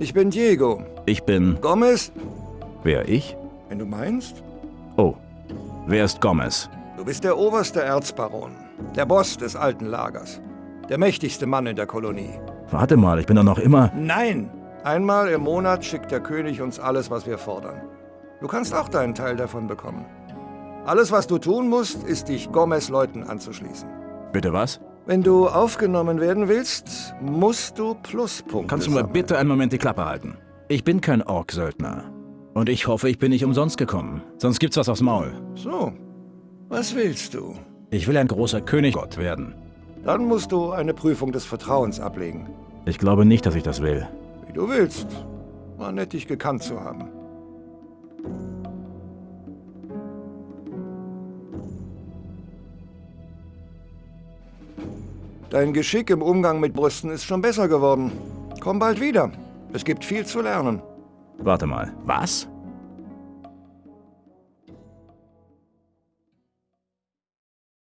Ich bin Diego. Ich bin... Gomez? Wer, ich? Wenn du meinst. Oh. Wer ist Gomez? Du bist der oberste Erzbaron. Der Boss des alten Lagers. Der mächtigste Mann in der Kolonie. Warte mal, ich bin doch noch immer... Nein! Einmal im Monat schickt der König uns alles, was wir fordern. Du kannst auch deinen Teil davon bekommen. Alles, was du tun musst, ist, dich Gomez-Leuten anzuschließen. Bitte was? Wenn du aufgenommen werden willst, musst du Pluspunkte Kannst du mal sammeln. bitte einen Moment die Klappe halten? Ich bin kein Ork-Söldner. Und ich hoffe, ich bin nicht umsonst gekommen. Sonst gibt's was aufs Maul. So, was willst du? Ich will ein großer Königgott werden. Dann musst du eine Prüfung des Vertrauens ablegen. Ich glaube nicht, dass ich das will. Wie du willst. War nett, dich gekannt zu haben. Dein Geschick im Umgang mit Brüsten ist schon besser geworden. Komm bald wieder. Es gibt viel zu lernen. Warte mal. Was?